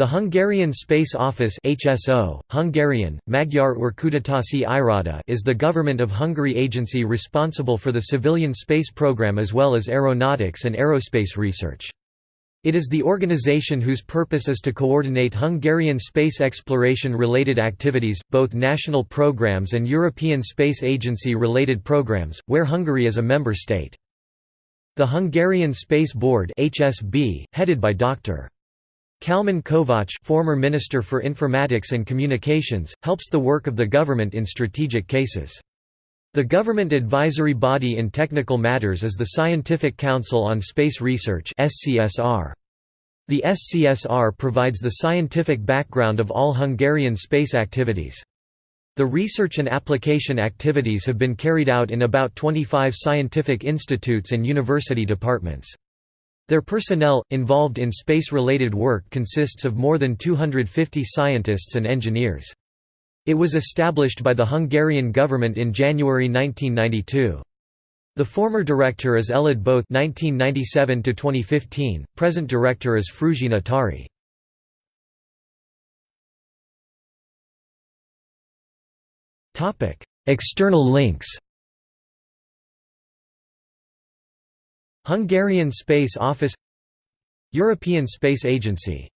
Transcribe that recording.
The Hungarian Space Office HSO, Hungarian, Magyar Űrkutatási Iroda is the Government of Hungary agency responsible for the civilian space program as well as aeronautics and aerospace research. It is the organization whose purpose is to coordinate Hungarian space exploration-related activities, both national programs and European Space Agency-related programs, where Hungary is a member state. The Hungarian Space Board HSB, headed by Dr. Kalman Kovács former Minister for Informatics and Communications, helps the work of the government in strategic cases. The government advisory body in technical matters is the Scientific Council on Space Research The SCSR provides the scientific background of all Hungarian space activities. The research and application activities have been carried out in about 25 scientific institutes and university departments. Their personnel, involved in space-related work consists of more than 250 scientists and engineers. It was established by the Hungarian government in January 1992. The former director is Előd Both (1997–2015). Present director is Fruzsina Tari. Topic: External links. Hungarian Space Office European Space Agency